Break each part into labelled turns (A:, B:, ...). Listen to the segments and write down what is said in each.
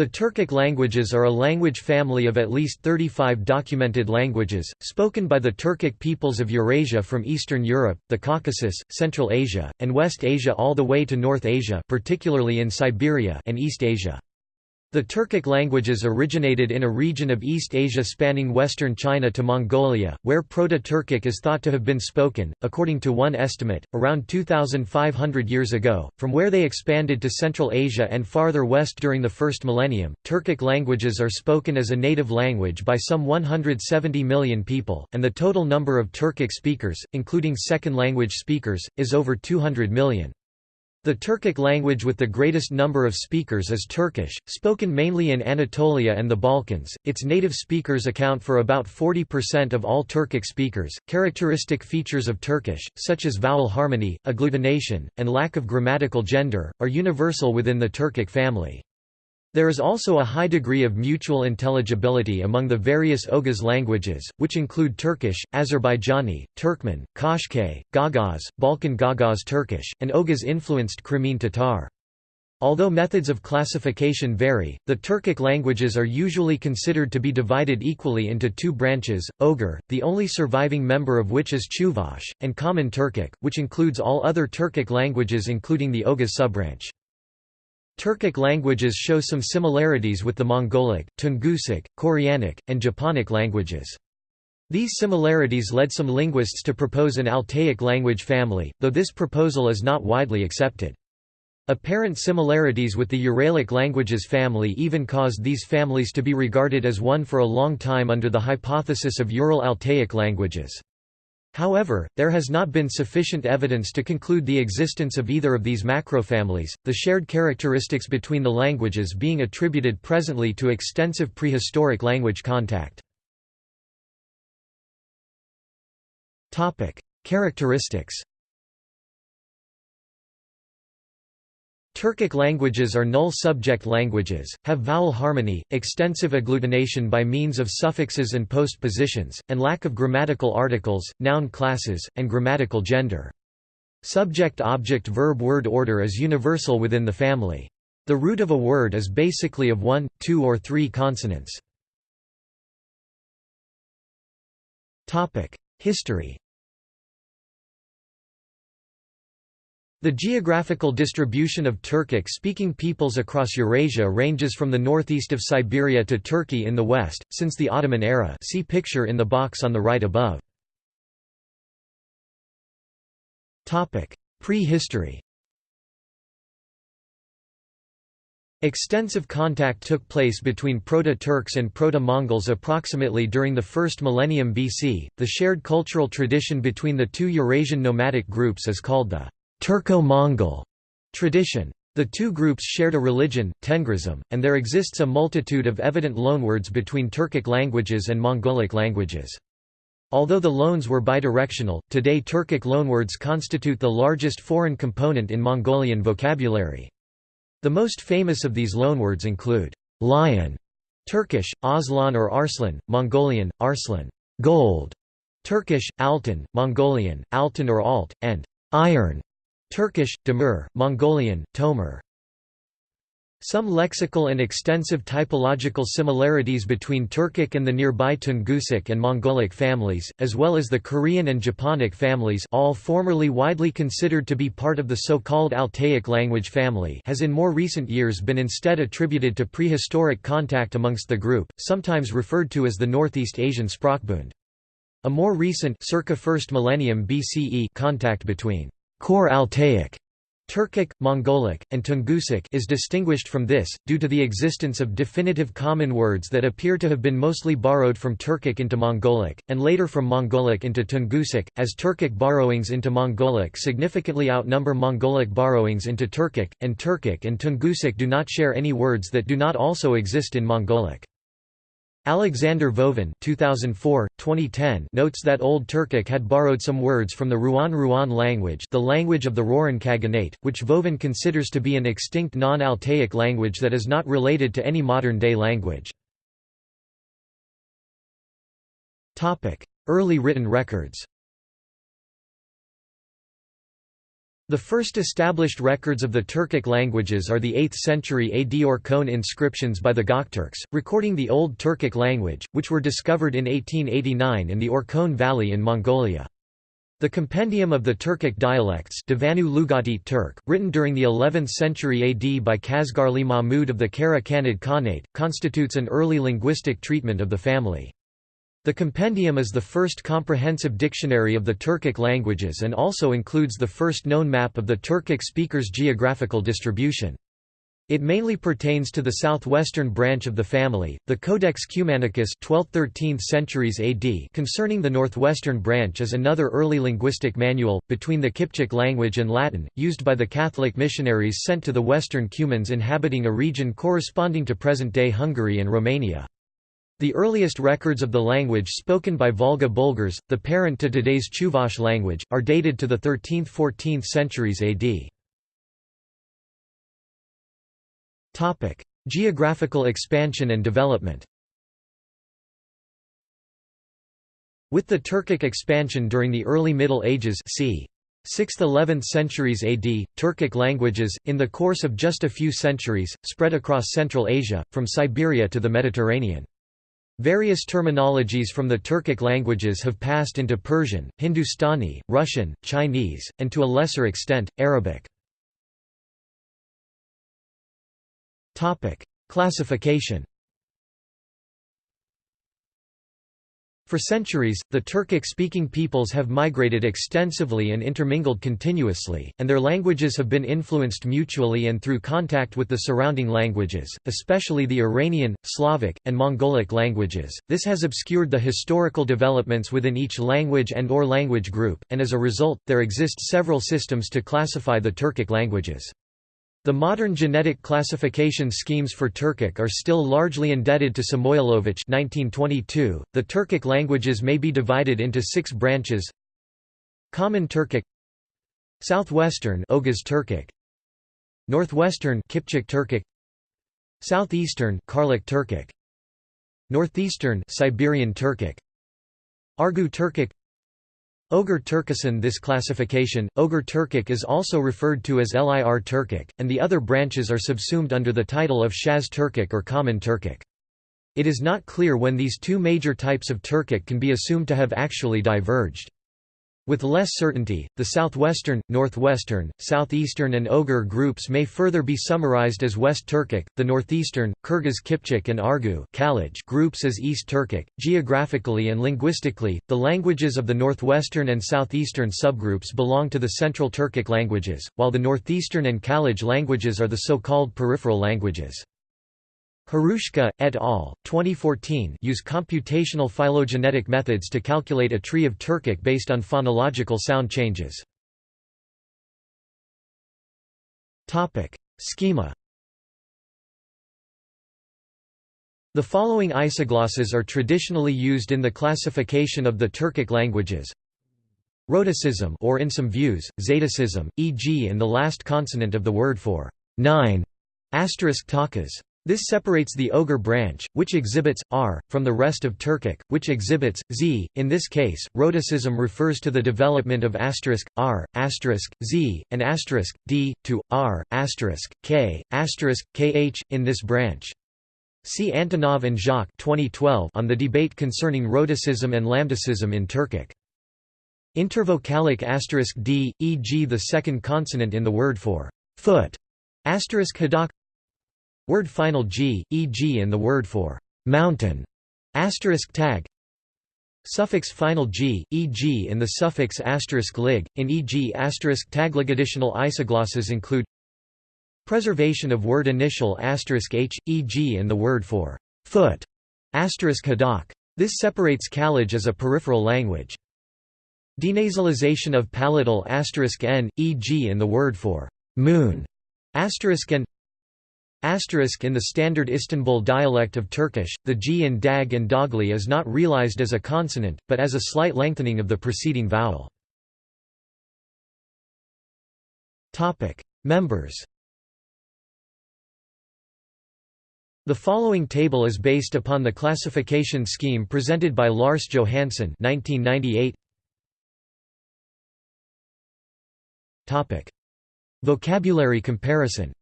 A: The Turkic languages are a language family of at least 35 documented languages, spoken by the Turkic peoples of Eurasia from Eastern Europe, the Caucasus, Central Asia, and West Asia all the way to North Asia particularly in Siberia and East Asia. The Turkic languages originated in a region of East Asia spanning western China to Mongolia, where Proto-Turkic is thought to have been spoken, according to one estimate, around 2,500 years ago, from where they expanded to Central Asia and farther west during the first millennium. Turkic languages are spoken as a native language by some 170 million people, and the total number of Turkic speakers, including second language speakers, is over 200 million. The Turkic language with the greatest number of speakers is Turkish, spoken mainly in Anatolia and the Balkans. Its native speakers account for about 40% of all Turkic speakers. Characteristic features of Turkish, such as vowel harmony, agglutination, and lack of grammatical gender, are universal within the Turkic family. There is also a high degree of mutual intelligibility among the various Oghuz languages, which include Turkish, Azerbaijani, Turkmen, Qashqai, Gagauz, Balkan Gagauz Turkish, and Oghuz-influenced Crimean Tatar. Although methods of classification vary, the Turkic languages are usually considered to be divided equally into two branches, Oghur, the only surviving member of which is Chuvash, and Common Turkic, which includes all other Turkic languages including the Oghuz subbranch. Turkic languages show some similarities with the Mongolic, Tungusic, Koreanic, and Japonic languages. These similarities led some linguists to propose an Altaic language family, though this proposal is not widely accepted. Apparent similarities with the Uralic languages family even caused these families to be regarded as one for a long time under the hypothesis of Ural-Altaic languages. However, there has not been sufficient evidence to conclude the existence of either of these macrofamilies, the shared characteristics between the languages being attributed presently to extensive prehistoric language contact. Characteristics Turkic languages are null-subject languages, have vowel harmony, extensive agglutination by means of suffixes and postpositions, and lack of grammatical articles, noun classes, and grammatical gender. Subject-object-verb-word order is universal within the family. The root of a word is basically of one, two or three consonants. History The geographical distribution of Turkic-speaking peoples across Eurasia ranges from the northeast of Siberia to Turkey in the west, since the Ottoman era see picture in the box on the right above. Prehistory Extensive contact took place between Proto-Turks and Proto-Mongols approximately during the first millennium BC. The shared cultural tradition between the two Eurasian nomadic groups is called the Turco-Mongol tradition. The two groups shared a religion, Tengrism, and there exists a multitude of evident loanwords between Turkic languages and Mongolic languages. Although the loans were bidirectional, today Turkic loanwords constitute the largest foreign component in Mongolian vocabulary. The most famous of these loanwords include lion, Turkish, Aslan or Arslan, Mongolian, Arslan, gold, Turkish, Altın, Mongolian, Altın or Alt, and iron, Turkish, Demir, Mongolian, Tomer. Some lexical and extensive typological similarities between Turkic and the nearby Tungusic and Mongolic families, as well as the Korean and Japonic families all formerly widely considered to be part of the so-called Altaic language family has in more recent years been instead attributed to prehistoric contact amongst the group, sometimes referred to as the Northeast Asian Sprachbund. A more recent circa 1st millennium BCE contact between Core Altaic Turkic, Mongolic, and Tungusic is distinguished from this, due to the existence of definitive common words that appear to have been mostly borrowed from Turkic into Mongolic, and later from Mongolic into Tungusic, as Turkic borrowings into Mongolic significantly outnumber Mongolic borrowings into Turkic, and Turkic and Tungusic do not share any words that do not also exist in Mongolic. Alexander Vovin 2004, 2010 notes that Old Turkic had borrowed some words from the Ruan Ruan language the language of the Rouran Khaganate, which Vovin considers to be an extinct non-Altaic language that is not related to any modern-day language. Early written records The first established records of the Turkic languages are the 8th century AD Orkhon inscriptions by the Gokturks, recording the Old Turkic language, which were discovered in 1889 in the Orkhon Valley in Mongolia. The Compendium of the Turkic Dialects Turk, written during the 11th century AD by Kashgarli Mahmud of the Kara Khanate, constitutes an early linguistic treatment of the family. The compendium is the first comprehensive dictionary of the Turkic languages and also includes the first known map of the Turkic speakers' geographical distribution. It mainly pertains to the southwestern branch of the family. The Codex Cumanicus 12th–13th centuries AD concerning the northwestern branch is another early linguistic manual between the Kipchak language and Latin, used by the Catholic missionaries sent to the western Cumans inhabiting a region corresponding to present-day Hungary and Romania. The earliest records of the language spoken by Volga Bulgars, the parent to today's Chuvash language, are dated to the 13th–14th centuries AD. Geographical expansion and development With the Turkic expansion during the early Middle Ages c. 6th–11th centuries AD, Turkic languages, in the course of just a few centuries, spread across Central Asia, from Siberia to the Mediterranean. Various terminologies from the Turkic languages have passed into Persian, Hindustani, Russian, Chinese, and to a lesser extent, Arabic. Classification For centuries, the Turkic-speaking peoples have migrated extensively and intermingled continuously, and their languages have been influenced mutually and through contact with the surrounding languages, especially the Iranian, Slavic, and Mongolic languages. This has obscured the historical developments within each language and or language group, and as a result, there exist several systems to classify the Turkic languages. The modern genetic classification schemes for Turkic are still largely indebted to Samoilovich 1922. .The Turkic languages may be divided into six branches Common Turkic Southwestern Oghuz Turkic Northwestern Kipchak Turkic Southeastern Karluk Turkic Northeastern Siberian Turkic Argu Turkic Oghur Turkisan This classification, Oghur Turkic is also referred to as Lir Turkic, and the other branches are subsumed under the title of Shaz Turkic or Common Turkic. It is not clear when these two major types of Turkic can be assumed to have actually diverged. With less certainty, the southwestern, northwestern, southeastern and Oghur groups may further be summarized as West Turkic, the northeastern, Kyrgyz Kipchak and Argu groups as East Turkic. Geographically and linguistically, the languages of the northwestern and southeastern subgroups belong to the Central Turkic languages, while the northeastern and Khalaj languages are the so-called peripheral languages. Hruschka, et al., 2014 use computational phylogenetic methods to calculate a tree of Turkic based on phonological sound changes. Schema The following isoglosses are traditionally used in the classification of the Turkic languages. Rhotacism or in some views, Zetacism, e.g. in the last consonant of the word for nine, asterisk takas. This separates the Oghur branch, which exhibits r, from the rest of Turkic, which exhibits z. In this case, rhotacism refers to the development of asterisk r, asterisk z, and asterisk d to r, asterisk k, asterisk kh in this branch. See Antonov and Jacques 2012 on the debate concerning rhotacism and lambdacism in Turkic. Intervocalic asterisk d, e.g. the second consonant in the word for foot, asterisk hadak Word final g, e.g. in the word for mountain, asterisk tag. Suffix final g, e.g. in the suffix asterisk lig, in e.g. asterisk taglig. Additional isoglosses include preservation of word initial asterisk h, e.g. in the word for foot, asterisk hadak. This separates Khalaj as a peripheral language. Denasalization of palatal asterisk n, e.g. in the word for moon, asterisk n. Asterisk in the standard Istanbul dialect of Turkish, the g in dag and dogli is not realized as a consonant, but as a slight lengthening of the preceding vowel. Members The following table is based upon the classification scheme presented by Lars Johanson 1998. Vocabulary comparison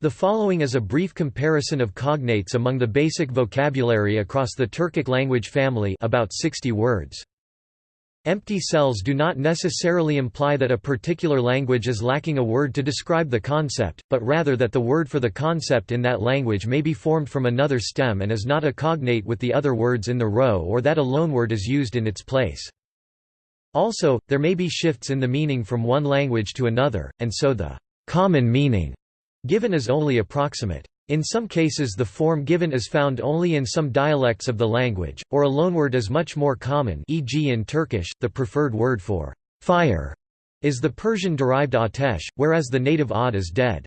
A: The following is a brief comparison of cognates among the basic vocabulary across the Turkic language family about 60 words. Empty cells do not necessarily imply that a particular language is lacking a word to describe the concept, but rather that the word for the concept in that language may be formed from another stem and is not a cognate with the other words in the row or that a loanword is used in its place. Also, there may be shifts in the meaning from one language to another, and so the common meaning Given is only approximate. In some cases the form given is found only in some dialects of the language, or a loanword is much more common e.g. in Turkish, the preferred word for fire is the Persian-derived atesh, whereas the native ad is dead.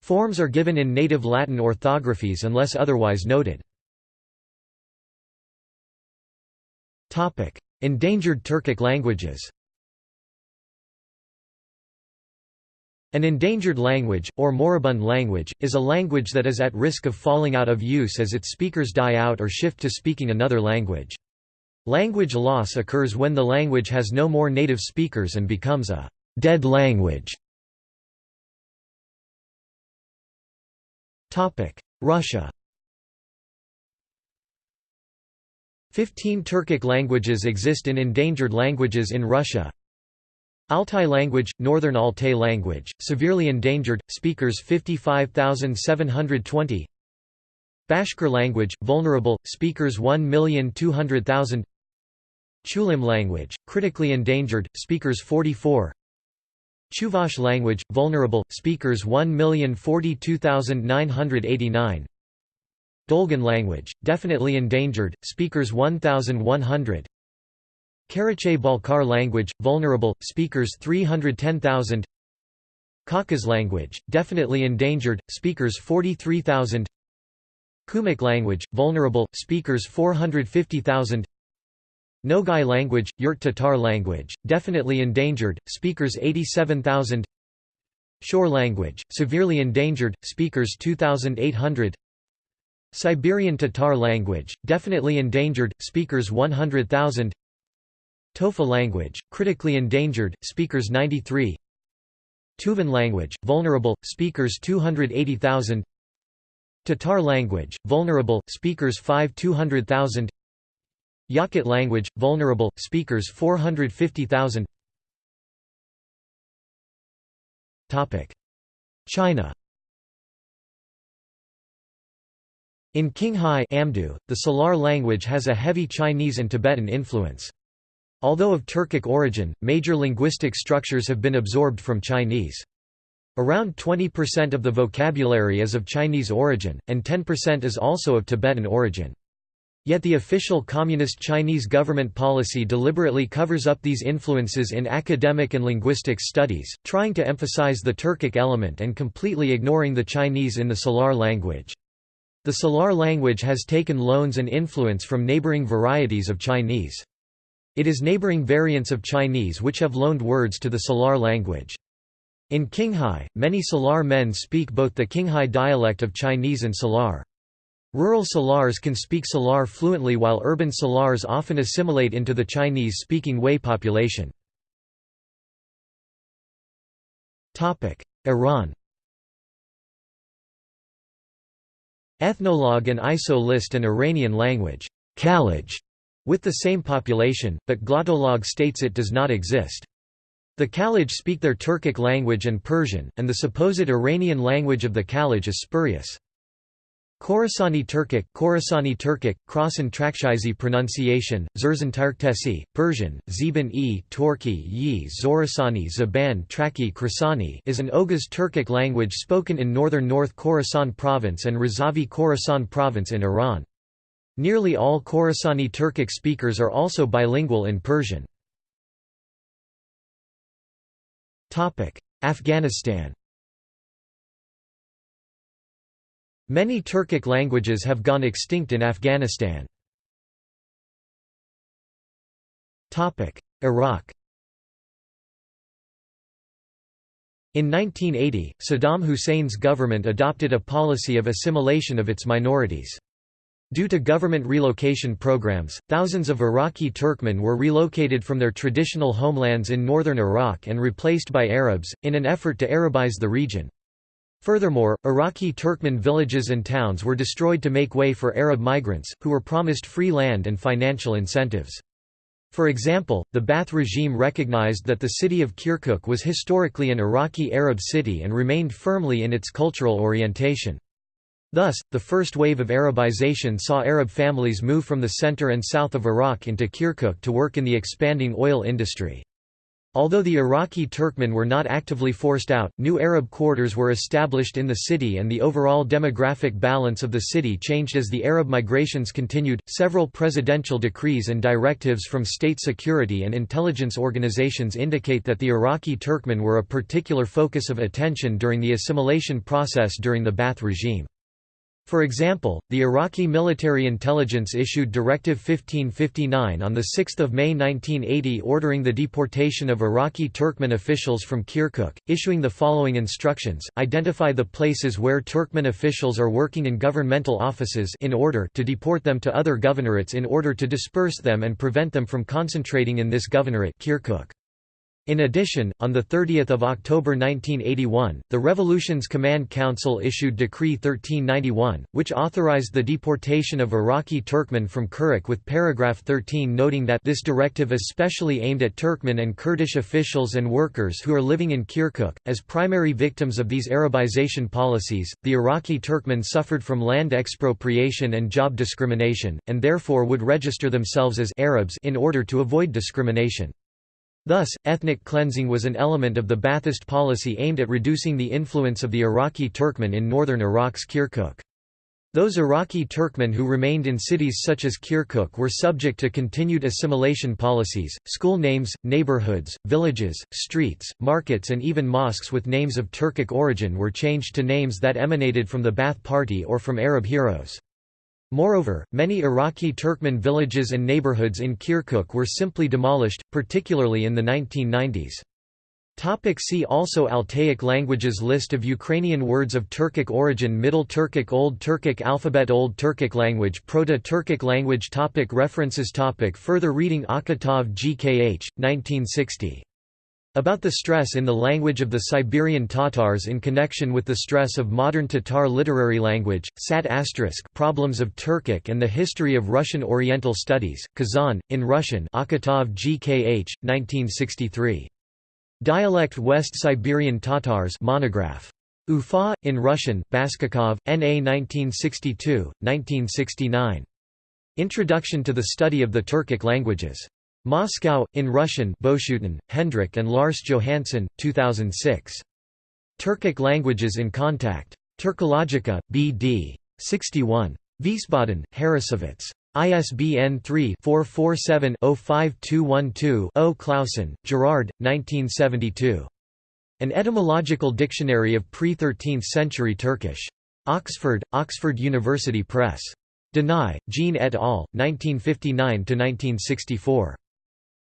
A: Forms are given in native Latin orthographies unless otherwise noted. Endangered Turkic languages An endangered language, or moribund language, is a language that is at risk of falling out of use as its speakers die out or shift to speaking another language. Language loss occurs when the language has no more native speakers and becomes a «dead language». Russia Fifteen Turkic languages exist in endangered languages in Russia, Altai language, Northern Altai language, severely endangered, speakers 55,720 Bashkir language, vulnerable, speakers 1,200,000 Chulym language, critically endangered, speakers 44 Chuvash language, vulnerable, speakers 1,042,989 Dolgan language, definitely endangered, speakers 1,100 Karachay-Balkar language, vulnerable, speakers 310,000 Khakas language, definitely endangered, speakers 43,000 Kumyk language, vulnerable, speakers 450,000 Nogai language, Yurt Tatar language, definitely endangered, speakers 87,000 Shor language, severely endangered, speakers 2,800 Siberian Tatar language, definitely endangered, speakers 100,000 Tofa language, critically endangered, speakers 93 Tuvan language, vulnerable, speakers 280,000 Tatar language, vulnerable, speakers 5 200,000 Yakut language, vulnerable, speakers 450,000 China. In Qinghai Amdo, the Salar language has a heavy Chinese and Tibetan influence. Although of Turkic origin, major linguistic structures have been absorbed from Chinese. Around 20% of the vocabulary is of Chinese origin, and 10% is also of Tibetan origin. Yet the official Communist Chinese government policy deliberately covers up these influences in academic and linguistics studies, trying to emphasize the Turkic element and completely ignoring the Chinese in the Salar language. The Salar language has taken loans and influence from neighboring varieties of Chinese. It is neighboring variants of Chinese which have loaned words to the Salar language. In Qinghai, many Salar men speak both the Qinghai dialect of Chinese and Salar. Rural Salars can speak Salar fluently while urban Salars often assimilate into the Chinese-speaking Hui population. Iran Ethnologue and ISO list an Iranian language, Khalaj, with the same population, but Glottolog states it does not exist. The Khalaj speak their Turkic language and Persian, and the supposed Iranian language of the Khalaj is spurious. Khorasani Turkic, Khorasani Turkic, Khorasan Trakshizi pronunciation, Zerzan Tarktesi, Persian, Zeban e Torki yi Zorasani Zaban Traki Krasani is an Oghuz Turkic language spoken in northern North Khorasan province and Razavi Khorasan province in Iran. Nearly all Khorasani Turkic speakers are also bilingual in Persian. Afghanistan Many Turkic languages have gone extinct in Afghanistan. Iraq In 1980, Saddam Hussein's government adopted a policy of assimilation of its minorities. Due to government relocation programs, thousands of Iraqi Turkmen were relocated from their traditional homelands in northern Iraq and replaced by Arabs, in an effort to Arabize the region. Furthermore, Iraqi Turkmen villages and towns were destroyed to make way for Arab migrants, who were promised free land and financial incentives. For example, the Ba'ath regime recognized that the city of Kirkuk was historically an Iraqi Arab city and remained firmly in its cultural orientation. Thus, the first wave of Arabization saw Arab families move from the center and south of Iraq into Kirkuk to work in the expanding oil industry. Although the Iraqi Turkmen were not actively forced out, new Arab quarters were established in the city and the overall demographic balance of the city changed as the Arab migrations continued. Several presidential decrees and directives from state security and intelligence organizations indicate that the Iraqi Turkmen were a particular focus of attention during the assimilation process during the Ba'ath regime. For example, the Iraqi military intelligence issued Directive 1559 on 6 May 1980 ordering the deportation of Iraqi Turkmen officials from Kirkuk, issuing the following instructions, identify the places where Turkmen officials are working in governmental offices in order to deport them to other governorates in order to disperse them and prevent them from concentrating in this governorate Kirkuk. In addition, on 30 October 1981, the Revolution's Command Council issued Decree 1391, which authorized the deportation of Iraqi Turkmen from Kirkuk with paragraph 13 noting that this directive is specially aimed at Turkmen and Kurdish officials and workers who are living in Kirkuk. As primary victims of these Arabization policies, the Iraqi Turkmen suffered from land expropriation and job discrimination, and therefore would register themselves as Arabs in order to avoid discrimination. Thus, ethnic cleansing was an element of the Ba'athist policy aimed at reducing the influence of the Iraqi Turkmen in northern Iraq's Kirkuk. Those Iraqi Turkmen who remained in cities such as Kirkuk were subject to continued assimilation policies. School names, neighborhoods, villages, streets, markets, and even mosques with names of Turkic origin were changed to names that emanated from the Ba'ath Party or from Arab heroes. Moreover, many Iraqi Turkmen villages and neighborhoods in Kirkuk were simply demolished, particularly in the 1990s. Topic see also Altaic languages List of Ukrainian words of Turkic origin Middle Turkic Old Turkic alphabet Old Turkic language Proto-Turkic language topic References topic Further reading Akhatov GKH, 1960. About the stress in the language of the Siberian Tatars in connection with the stress of modern Tatar literary language, Sat Problems of Turkic and the History of Russian Oriental Studies, Kazan, in Russian Akhatov GKH, 1963. Dialect West Siberian Tatars monograph. Ufa, in Russian, Baskakov, N.A. 1962, 1969. Introduction to the Study of the Turkic Languages. Moscow, in Russian Boeschoten, Hendrik and Lars Johanson, 2006. Turkic Languages in Contact. Turkologica, B.D. 61. Wiesbaden, Harrassowitz. ISBN 3-447-05212-0 Clauson, Gerard, 1972. An Etymological Dictionary of Pre-13th Century Turkish. Oxford, Oxford University Press. Danai, Jean et al., 1959–1964.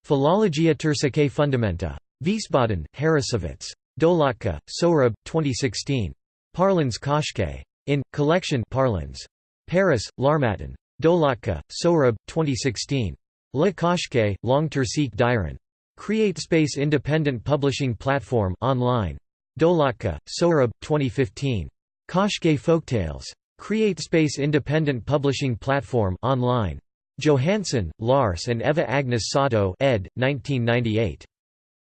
A: Philologia Turcicae Fundamenta. Wiesbaden, Harrassowitz. Dolatkhah, Sohrab, 2016. Parlans Koshke. In, Collection Parlans. Paris, L'Harmattan. Dolatkhah, Sohrab, 2016. Le Koshke, Long Turcique Diran. CreateSpace Independent Publishing Platform online. Dolatkhah, Sohrab, 2015. Koshke Folktales. CreateSpace Independent Publishing Platform online. Johanson, Lars and Eva Agnes Csató ed. 1998.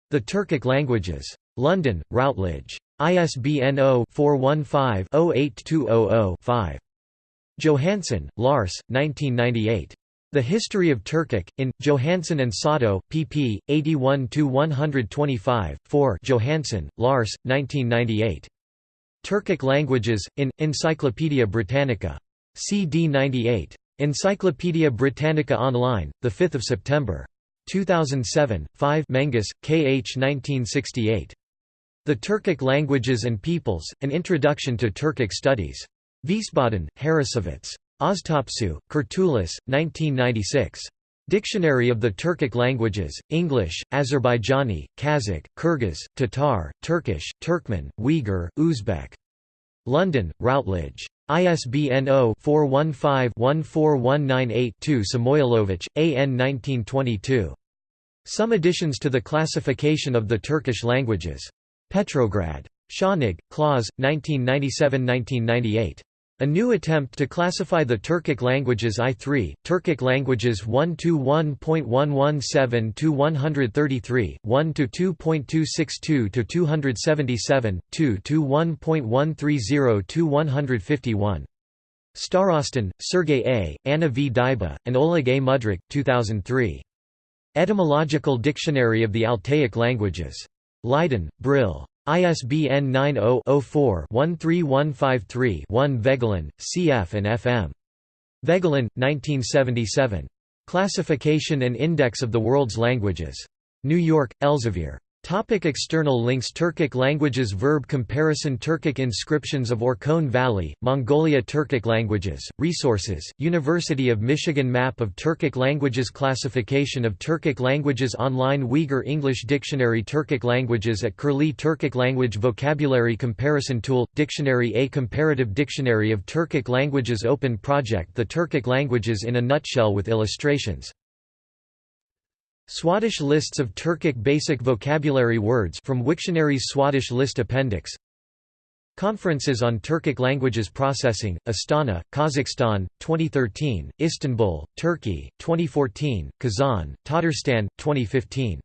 A: The Turkic Languages. London, Routledge. ISBN 0-415-08200-5. Johanson, Lars, 1998. The History of Turkic, in, Johanson and Csató, pp. 81–125, 4 Johanson, Lars, 1998. Turkic Languages, in, Encyclopædia Britannica. CD 98. Encyclopædia Britannica Online, 5 September. 2007, 5 Menges, K. H. 1968. The Turkic Languages and Peoples, An Introduction to Turkic Studies. Wiesbaden, Harrassowitz. Oztopsu, Kurtulus, 1996. Dictionary of the Turkic Languages, English, Azerbaijani, Kazakh, Kyrgyz, Tatar, Turkish, Turkmen, Uyghur, Uzbek. London, Routledge. ISBN 0-415-14198-2 Samoilovich, A. N. 1922. Some additions to the classification of the Turkish languages. Petrograd. Schönig, Klaus, 1997–1998. A new attempt to classify the Turkic languages I3, Turkic languages 1-1.117-133, 1-2.262-277, 2-1.130-151. Starostin, Sergey A., Anna V. Dybo, and Oleg A. Mudrak, 2003. Etymological Dictionary of the Altaic Languages. Leiden, Brill. ISBN 90-04-13153-1 Voegelin, C.F. and F.M. Voegelin, 1977. Classification and Index of the World's Languages. New York, Elsevier. Topic external links Turkic languages Verb comparison Turkic inscriptions of Orkhon Valley, Mongolia Turkic languages, resources, University of Michigan Map of Turkic languages Classification of Turkic languages Online Uyghur English Dictionary Turkic languages at Curlie Turkic language vocabulary comparison tool, Dictionary A comparative dictionary of Turkic languages Open project The Turkic languages in a nutshell with illustrations Swadesh lists of Turkic basic vocabulary words from Wiktionary's Swadesh list appendix. Conferences on Turkic Languages Processing, Astana, Kazakhstan, 2013, Istanbul, Turkey, 2014, Kazan, Tatarstan, 2015